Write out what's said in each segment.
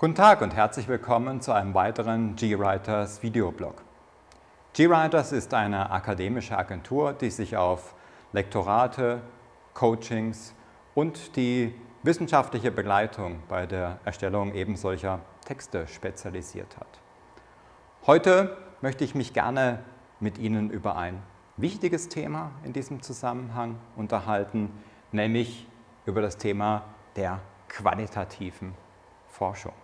Guten Tag und herzlich willkommen zu einem weiteren GWriters Videoblog. GWriters ist eine akademische Agentur, die sich auf Lektorate, Coachings und die wissenschaftliche Begleitung bei der Erstellung eben solcher Texte spezialisiert hat. Heute möchte ich mich gerne mit Ihnen über ein wichtiges Thema in diesem Zusammenhang unterhalten, nämlich über das Thema der qualitativen Forschung.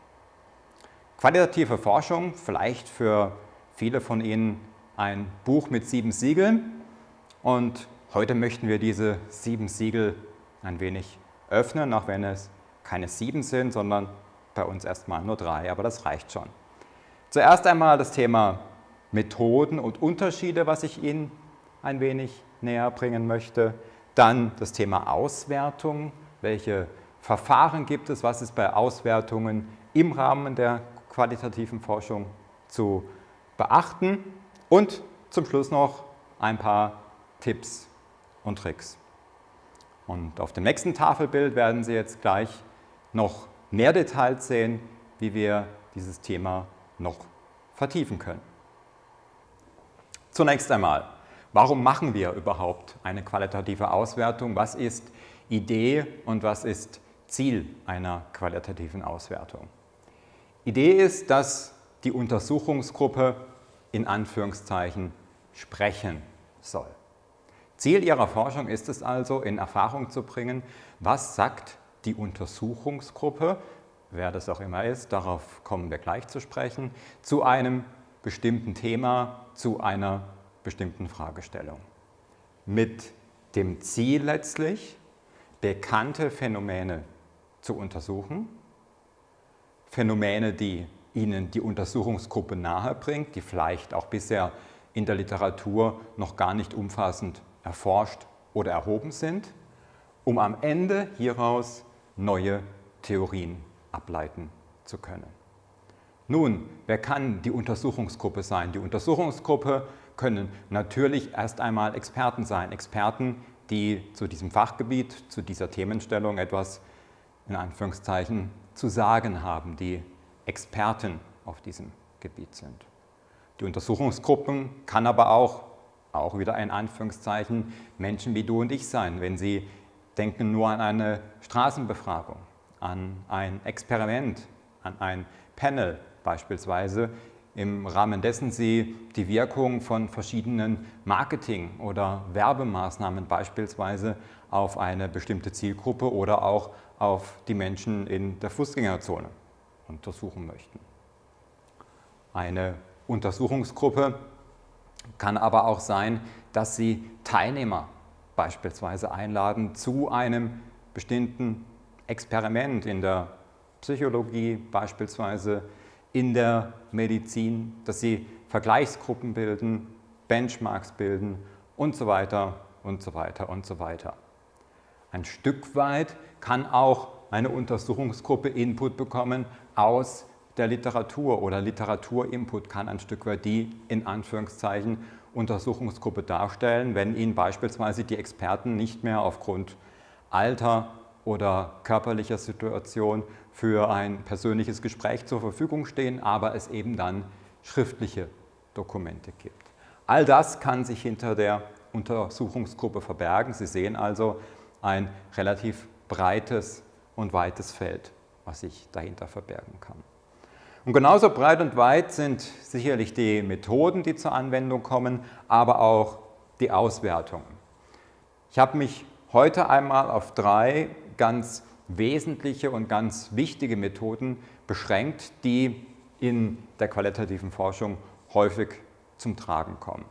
Qualitative Forschung, vielleicht für viele von Ihnen ein Buch mit sieben Siegeln und heute möchten wir diese sieben Siegel ein wenig öffnen, auch wenn es keine sieben sind, sondern bei uns erstmal nur drei, aber das reicht schon. Zuerst einmal das Thema Methoden und Unterschiede, was ich Ihnen ein wenig näher bringen möchte. Dann das Thema Auswertung, welche Verfahren gibt es, was ist bei Auswertungen im Rahmen der qualitativen Forschung zu beachten und zum Schluss noch ein paar Tipps und Tricks. Und auf dem nächsten Tafelbild werden Sie jetzt gleich noch mehr Details sehen, wie wir dieses Thema noch vertiefen können. Zunächst einmal, warum machen wir überhaupt eine qualitative Auswertung? Was ist Idee und was ist Ziel einer qualitativen Auswertung? Idee ist, dass die Untersuchungsgruppe in Anführungszeichen sprechen soll. Ziel ihrer Forschung ist es also, in Erfahrung zu bringen, was sagt die Untersuchungsgruppe, wer das auch immer ist, darauf kommen wir gleich zu sprechen, zu einem bestimmten Thema, zu einer bestimmten Fragestellung. Mit dem Ziel letztlich, bekannte Phänomene zu untersuchen, Phänomene, die Ihnen die Untersuchungsgruppe nahebringt, die vielleicht auch bisher in der Literatur noch gar nicht umfassend erforscht oder erhoben sind, um am Ende hieraus neue Theorien ableiten zu können. Nun, wer kann die Untersuchungsgruppe sein? Die Untersuchungsgruppe können natürlich erst einmal Experten sein. Experten, die zu diesem Fachgebiet, zu dieser Themenstellung etwas in Anführungszeichen zu sagen haben, die Experten auf diesem Gebiet sind. Die Untersuchungsgruppen kann aber auch, auch wieder ein Anführungszeichen, Menschen wie du und ich sein, wenn sie denken nur an eine Straßenbefragung, an ein Experiment, an ein Panel beispielsweise, im Rahmen dessen Sie die Wirkung von verschiedenen Marketing- oder Werbemaßnahmen beispielsweise auf eine bestimmte Zielgruppe oder auch auf die Menschen in der Fußgängerzone untersuchen möchten. Eine Untersuchungsgruppe kann aber auch sein, dass Sie Teilnehmer beispielsweise einladen zu einem bestimmten Experiment in der Psychologie beispielsweise, in der Medizin, dass sie Vergleichsgruppen bilden, Benchmarks bilden und so weiter und so weiter und so weiter. Ein Stück weit kann auch eine Untersuchungsgruppe Input bekommen aus der Literatur oder Literaturinput kann ein Stück weit die in Anführungszeichen Untersuchungsgruppe darstellen, wenn Ihnen beispielsweise die Experten nicht mehr aufgrund Alter oder körperlicher Situation für ein persönliches Gespräch zur Verfügung stehen, aber es eben dann schriftliche Dokumente gibt. All das kann sich hinter der Untersuchungsgruppe verbergen. Sie sehen also ein relativ breites und weites Feld, was sich dahinter verbergen kann. Und genauso breit und weit sind sicherlich die Methoden, die zur Anwendung kommen, aber auch die Auswertungen. Ich habe mich heute einmal auf drei ganz wesentliche und ganz wichtige Methoden beschränkt, die in der qualitativen Forschung häufig zum Tragen kommen.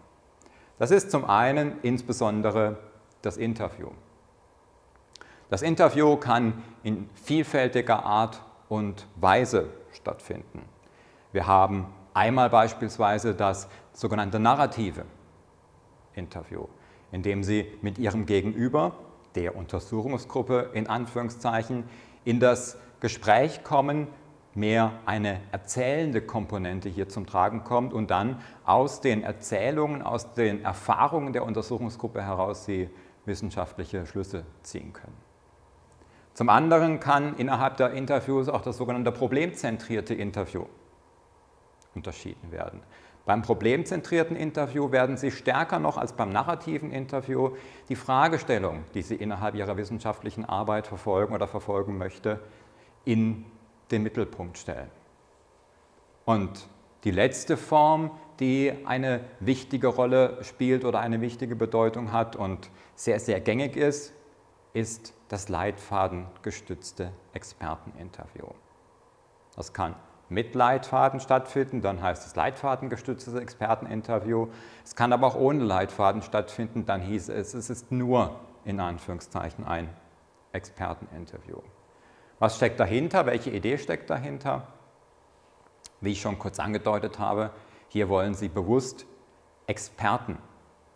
Das ist zum einen insbesondere das Interview. Das Interview kann in vielfältiger Art und Weise stattfinden. Wir haben einmal beispielsweise das sogenannte narrative Interview, in dem Sie mit Ihrem Gegenüber der Untersuchungsgruppe in Anführungszeichen in das Gespräch kommen, mehr eine erzählende Komponente hier zum Tragen kommt und dann aus den Erzählungen, aus den Erfahrungen der Untersuchungsgruppe heraus sie wissenschaftliche Schlüsse ziehen können. Zum anderen kann innerhalb der Interviews auch das sogenannte problemzentrierte Interview unterschieden werden. Beim problemzentrierten Interview werden Sie stärker noch als beim narrativen Interview die Fragestellung, die Sie innerhalb Ihrer wissenschaftlichen Arbeit verfolgen oder verfolgen möchte, in den Mittelpunkt stellen. Und die letzte Form, die eine wichtige Rolle spielt oder eine wichtige Bedeutung hat und sehr, sehr gängig ist, ist das leitfadengestützte Experteninterview. Das kann mit Leitfaden stattfinden, dann heißt es leitfadengestütztes Experteninterview. Es kann aber auch ohne Leitfaden stattfinden, dann hieß es, es ist nur in Anführungszeichen ein Experteninterview. Was steckt dahinter? Welche Idee steckt dahinter? Wie ich schon kurz angedeutet habe, hier wollen Sie bewusst Experten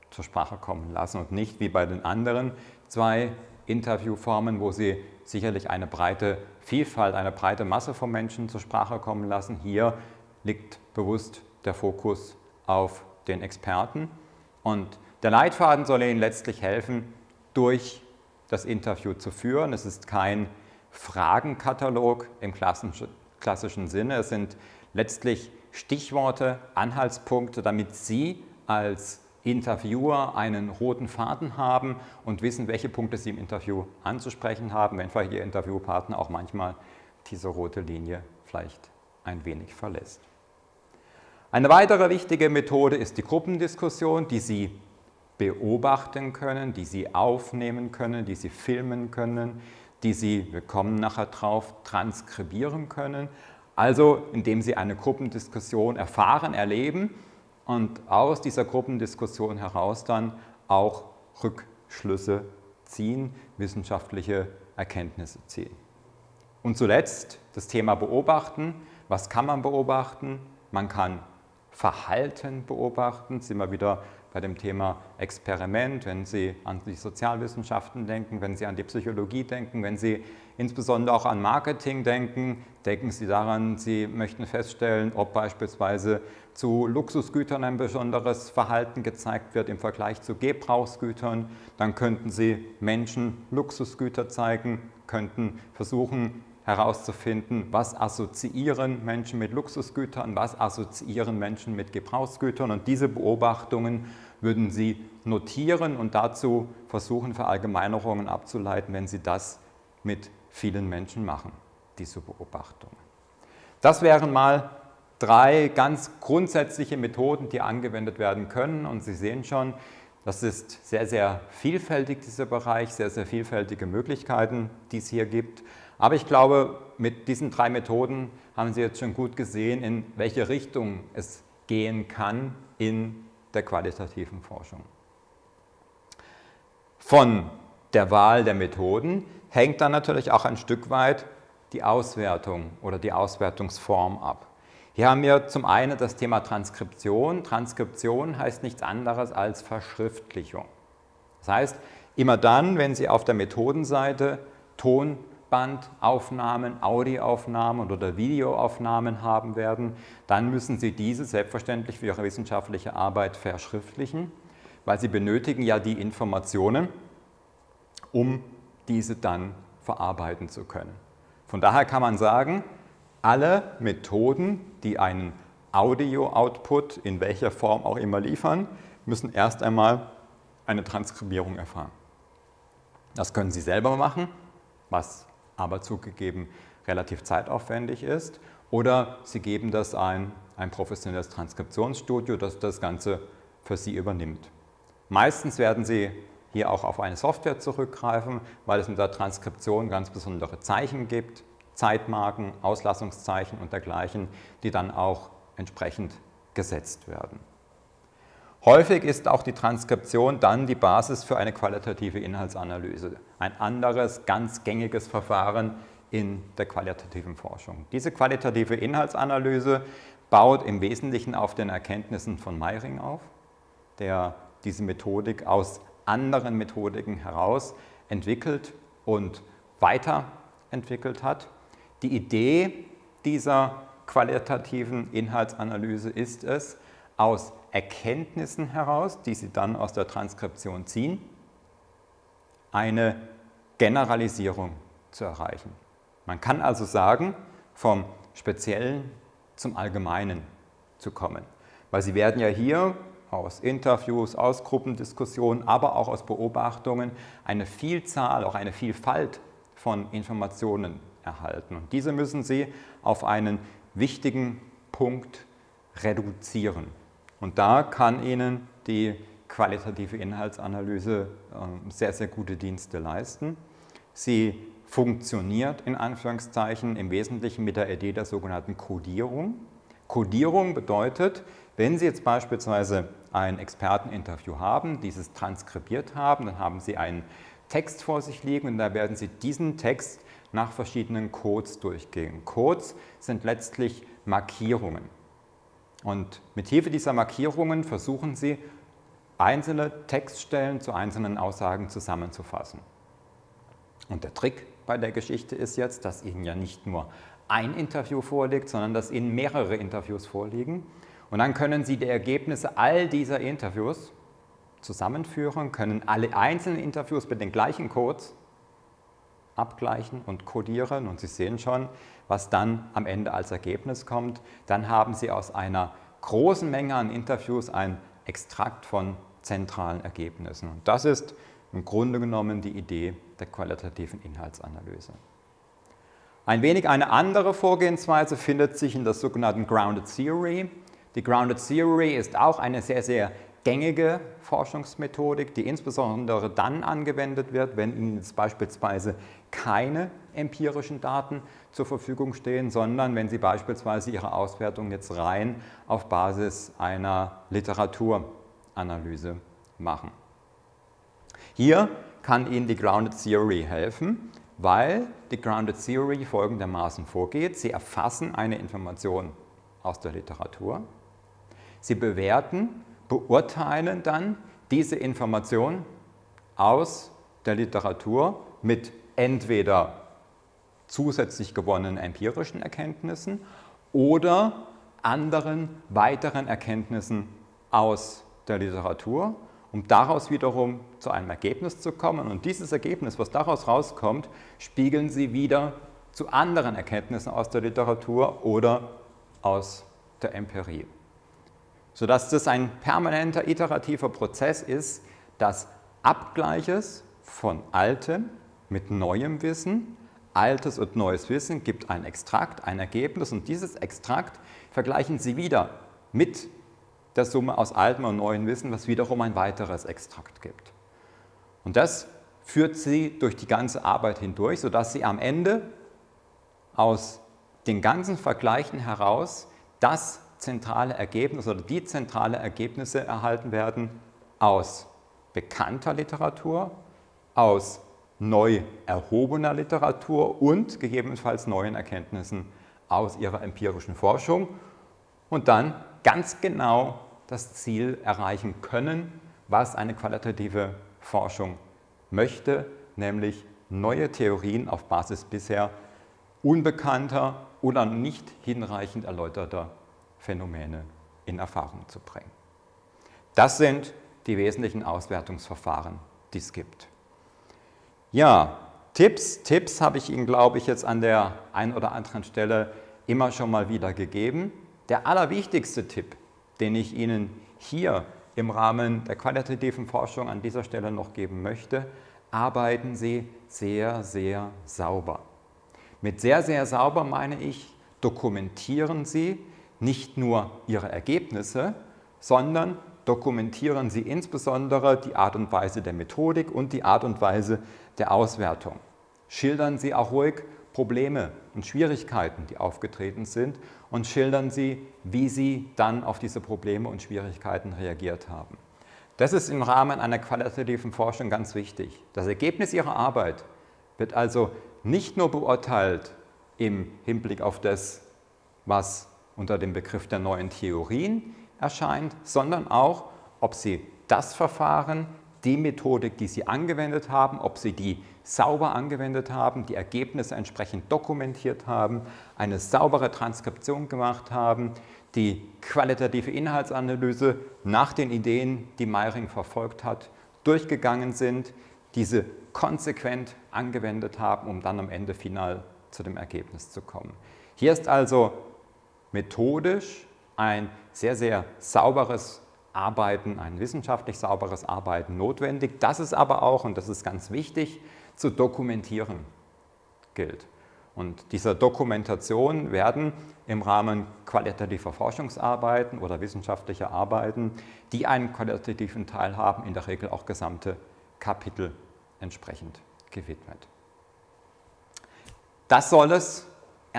zur Sprache kommen lassen und nicht wie bei den anderen zwei Interviewformen, wo Sie sicherlich eine breite Vielfalt, eine breite Masse von Menschen zur Sprache kommen lassen. Hier liegt bewusst der Fokus auf den Experten und der Leitfaden soll Ihnen letztlich helfen, durch das Interview zu führen. Es ist kein Fragenkatalog im klassischen Sinne. Es sind letztlich Stichworte, Anhaltspunkte, damit Sie als Interviewer einen roten Faden haben und wissen, welche Punkte Sie im Interview anzusprechen haben, wenn vielleicht Ihr Interviewpartner auch manchmal diese rote Linie vielleicht ein wenig verlässt. Eine weitere wichtige Methode ist die Gruppendiskussion, die Sie beobachten können, die Sie aufnehmen können, die Sie filmen können, die Sie, wir kommen nachher drauf, transkribieren können. Also indem Sie eine Gruppendiskussion erfahren, erleben und aus dieser Gruppendiskussion heraus dann auch Rückschlüsse ziehen, wissenschaftliche Erkenntnisse ziehen. Und zuletzt das Thema Beobachten. Was kann man beobachten? Man kann Verhalten beobachten, sind wir wieder bei dem Thema Experiment, wenn Sie an die Sozialwissenschaften denken, wenn Sie an die Psychologie denken, wenn Sie insbesondere auch an Marketing denken, denken Sie daran, Sie möchten feststellen, ob beispielsweise zu Luxusgütern ein besonderes Verhalten gezeigt wird im Vergleich zu Gebrauchsgütern, dann könnten Sie Menschen Luxusgüter zeigen, könnten versuchen, herauszufinden, was assoziieren Menschen mit Luxusgütern, was assoziieren Menschen mit Gebrauchsgütern und diese Beobachtungen würden Sie notieren und dazu versuchen, Verallgemeinerungen abzuleiten, wenn Sie das mit vielen Menschen machen, diese Beobachtungen. Das wären mal drei ganz grundsätzliche Methoden, die angewendet werden können und Sie sehen schon, das ist sehr, sehr vielfältig, dieser Bereich, sehr, sehr vielfältige Möglichkeiten, die es hier gibt. Aber ich glaube, mit diesen drei Methoden haben Sie jetzt schon gut gesehen, in welche Richtung es gehen kann in der qualitativen Forschung. Von der Wahl der Methoden hängt dann natürlich auch ein Stück weit die Auswertung oder die Auswertungsform ab. Hier haben wir zum einen das Thema Transkription. Transkription heißt nichts anderes als Verschriftlichung. Das heißt, immer dann, wenn Sie auf der Methodenseite Ton Bandaufnahmen, Audioaufnahmen oder Videoaufnahmen haben werden, dann müssen Sie diese selbstverständlich für Ihre wissenschaftliche Arbeit verschriftlichen, weil Sie benötigen ja die Informationen, um diese dann verarbeiten zu können. Von daher kann man sagen, alle Methoden, die einen Audio-Output in welcher Form auch immer liefern, müssen erst einmal eine Transkribierung erfahren. Das können Sie selber machen, was aber zugegeben relativ zeitaufwendig ist. Oder Sie geben das ein, ein professionelles Transkriptionsstudio, das das Ganze für Sie übernimmt. Meistens werden Sie hier auch auf eine Software zurückgreifen, weil es mit der Transkription ganz besondere Zeichen gibt, Zeitmarken, Auslassungszeichen und dergleichen, die dann auch entsprechend gesetzt werden. Häufig ist auch die Transkription dann die Basis für eine qualitative Inhaltsanalyse. Ein anderes, ganz gängiges Verfahren in der qualitativen Forschung. Diese qualitative Inhaltsanalyse baut im Wesentlichen auf den Erkenntnissen von Meiring auf, der diese Methodik aus anderen Methodiken heraus entwickelt und weiterentwickelt hat. Die Idee dieser qualitativen Inhaltsanalyse ist es, aus Erkenntnissen heraus, die Sie dann aus der Transkription ziehen, eine Generalisierung zu erreichen. Man kann also sagen, vom Speziellen zum Allgemeinen zu kommen. Weil Sie werden ja hier aus Interviews, aus Gruppendiskussionen, aber auch aus Beobachtungen eine Vielzahl, auch eine Vielfalt von Informationen erhalten. Und diese müssen Sie auf einen wichtigen Punkt reduzieren. Und da kann Ihnen die qualitative Inhaltsanalyse ähm, sehr, sehr gute Dienste leisten. Sie funktioniert in Anführungszeichen im Wesentlichen mit der Idee der sogenannten Codierung. Codierung bedeutet, wenn Sie jetzt beispielsweise ein Experteninterview haben, dieses transkribiert haben, dann haben Sie einen Text vor sich liegen und da werden Sie diesen Text nach verschiedenen Codes durchgehen. Codes sind letztlich Markierungen. Und mit Hilfe dieser Markierungen versuchen Sie, einzelne Textstellen zu einzelnen Aussagen zusammenzufassen. Und der Trick bei der Geschichte ist jetzt, dass Ihnen ja nicht nur ein Interview vorliegt, sondern dass Ihnen mehrere Interviews vorliegen. Und dann können Sie die Ergebnisse all dieser Interviews zusammenführen, können alle einzelnen Interviews mit den gleichen Codes abgleichen und codieren und Sie sehen schon, was dann am Ende als Ergebnis kommt. Dann haben Sie aus einer großen Menge an Interviews ein Extrakt von zentralen Ergebnissen. Und das ist im Grunde genommen die Idee der qualitativen Inhaltsanalyse. Ein wenig eine andere Vorgehensweise findet sich in der sogenannten Grounded Theory. Die Grounded Theory ist auch eine sehr, sehr gängige Forschungsmethodik, die insbesondere dann angewendet wird, wenn Ihnen beispielsweise keine empirischen Daten zur Verfügung stehen, sondern wenn Sie beispielsweise Ihre Auswertung jetzt rein auf Basis einer Literaturanalyse machen. Hier kann Ihnen die Grounded Theory helfen, weil die Grounded Theory folgendermaßen vorgeht. Sie erfassen eine Information aus der Literatur, Sie bewerten beurteilen dann diese Information aus der Literatur mit entweder zusätzlich gewonnenen empirischen Erkenntnissen oder anderen weiteren Erkenntnissen aus der Literatur, um daraus wiederum zu einem Ergebnis zu kommen. Und dieses Ergebnis, was daraus rauskommt, spiegeln Sie wieder zu anderen Erkenntnissen aus der Literatur oder aus der Empirie sodass das ein permanenter iterativer Prozess ist des Abgleiches von altem mit neuem Wissen. Altes und neues Wissen gibt ein Extrakt, ein Ergebnis und dieses Extrakt vergleichen Sie wieder mit der Summe aus altem und neuem Wissen, was wiederum ein weiteres Extrakt gibt. Und das führt Sie durch die ganze Arbeit hindurch, sodass Sie am Ende aus den ganzen Vergleichen heraus das zentrale Ergebnisse oder die zentrale Ergebnisse erhalten werden aus bekannter Literatur, aus neu erhobener Literatur und gegebenenfalls neuen Erkenntnissen aus ihrer empirischen Forschung und dann ganz genau das Ziel erreichen können, was eine qualitative Forschung möchte, nämlich neue Theorien auf Basis bisher unbekannter oder nicht hinreichend erläuterter Phänomene in Erfahrung zu bringen. Das sind die wesentlichen Auswertungsverfahren, die es gibt. Ja, Tipps, Tipps habe ich Ihnen, glaube ich, jetzt an der einen oder anderen Stelle immer schon mal wieder gegeben. Der allerwichtigste Tipp, den ich Ihnen hier im Rahmen der qualitativen Forschung an dieser Stelle noch geben möchte, arbeiten Sie sehr, sehr sauber. Mit sehr, sehr sauber meine ich, dokumentieren Sie nicht nur Ihre Ergebnisse, sondern dokumentieren Sie insbesondere die Art und Weise der Methodik und die Art und Weise der Auswertung. Schildern Sie auch ruhig Probleme und Schwierigkeiten, die aufgetreten sind und schildern Sie, wie Sie dann auf diese Probleme und Schwierigkeiten reagiert haben. Das ist im Rahmen einer qualitativen Forschung ganz wichtig. Das Ergebnis Ihrer Arbeit wird also nicht nur beurteilt im Hinblick auf das, was unter dem Begriff der neuen Theorien erscheint, sondern auch, ob Sie das Verfahren, die Methodik, die Sie angewendet haben, ob Sie die sauber angewendet haben, die Ergebnisse entsprechend dokumentiert haben, eine saubere Transkription gemacht haben, die qualitative Inhaltsanalyse nach den Ideen, die Meiring verfolgt hat, durchgegangen sind, diese konsequent angewendet haben, um dann am Ende final zu dem Ergebnis zu kommen. Hier ist also methodisch ein sehr, sehr sauberes Arbeiten, ein wissenschaftlich sauberes Arbeiten notwendig. Das ist aber auch, und das ist ganz wichtig, zu dokumentieren gilt. Und dieser Dokumentation werden im Rahmen qualitativer Forschungsarbeiten oder wissenschaftlicher Arbeiten, die einen qualitativen Teil haben, in der Regel auch gesamte Kapitel entsprechend gewidmet. Das soll es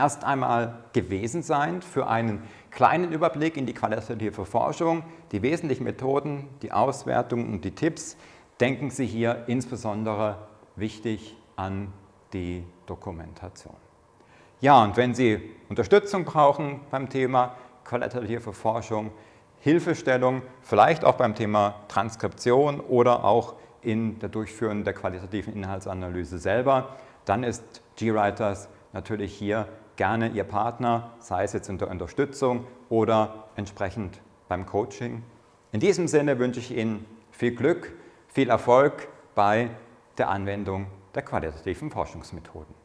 erst einmal gewesen sein für einen kleinen Überblick in die qualitative Forschung, die wesentlichen Methoden, die Auswertung und die Tipps. Denken Sie hier insbesondere wichtig an die Dokumentation. Ja, und wenn Sie Unterstützung brauchen beim Thema qualitative Forschung, Hilfestellung, vielleicht auch beim Thema Transkription oder auch in der Durchführung der qualitativen Inhaltsanalyse selber, dann ist GWriters natürlich hier gerne Ihr Partner, sei es jetzt in der Unterstützung oder entsprechend beim Coaching. In diesem Sinne wünsche ich Ihnen viel Glück, viel Erfolg bei der Anwendung der qualitativen Forschungsmethoden.